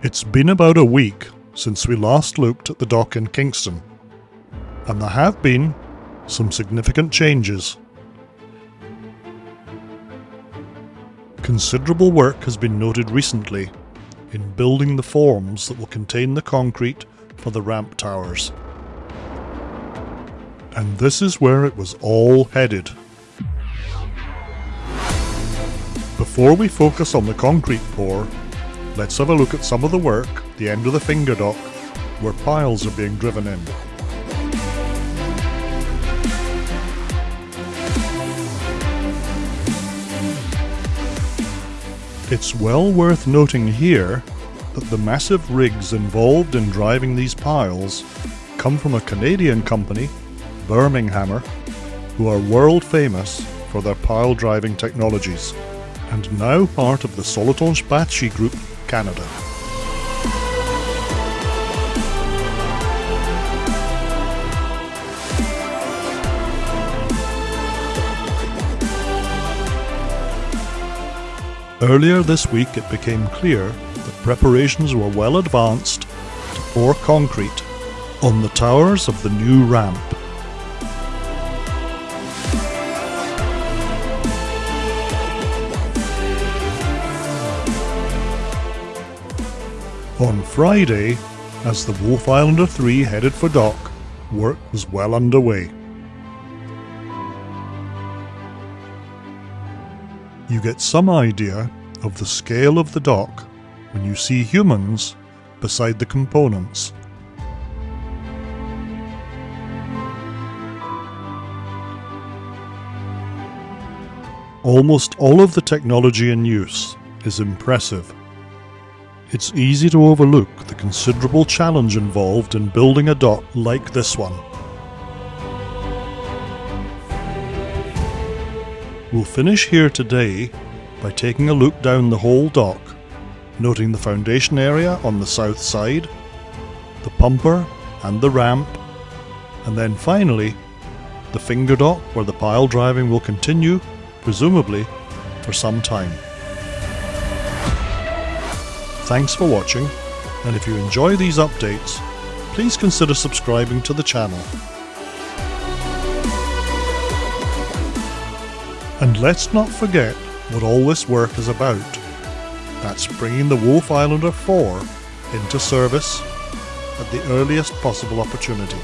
It's been about a week since we last looked at the dock in Kingston, and there have been some significant changes. Considerable work has been noted recently in building the forms that will contain the concrete for the ramp towers. And this is where it was all headed. Before we focus on the concrete pour, let's have a look at some of the work the end of the finger dock where piles are being driven in. It's well worth noting here that the massive rigs involved in driving these piles come from a Canadian company, Berminghammer, who are world famous for their pile driving technologies, and now part of the Soletanche Bachy Group Canada. Earlier this week it became clear that preparations were well advanced to pour concrete on the towers of the new ramp. On Friday, as the Wolf Islander 3 headed for dock, work was well underway. You get some idea of the scale of the dock when you see humans beside the components. Almost all of the technology in use is impressive. It's easy to overlook the considerable challenge involved in building a dock like this one. We'll finish here today by taking a look down the whole dock, noting the foundation area on the south side, the pumper and the ramp, and then finally the finger dock where the pile driving will continue, presumably for some time. Thanks for watching, and if you enjoy these updates, please consider subscribing to the channel. And let's not forget what all this work is about. That's bringing the Wolf Islander 4 into service at the earliest possible opportunity.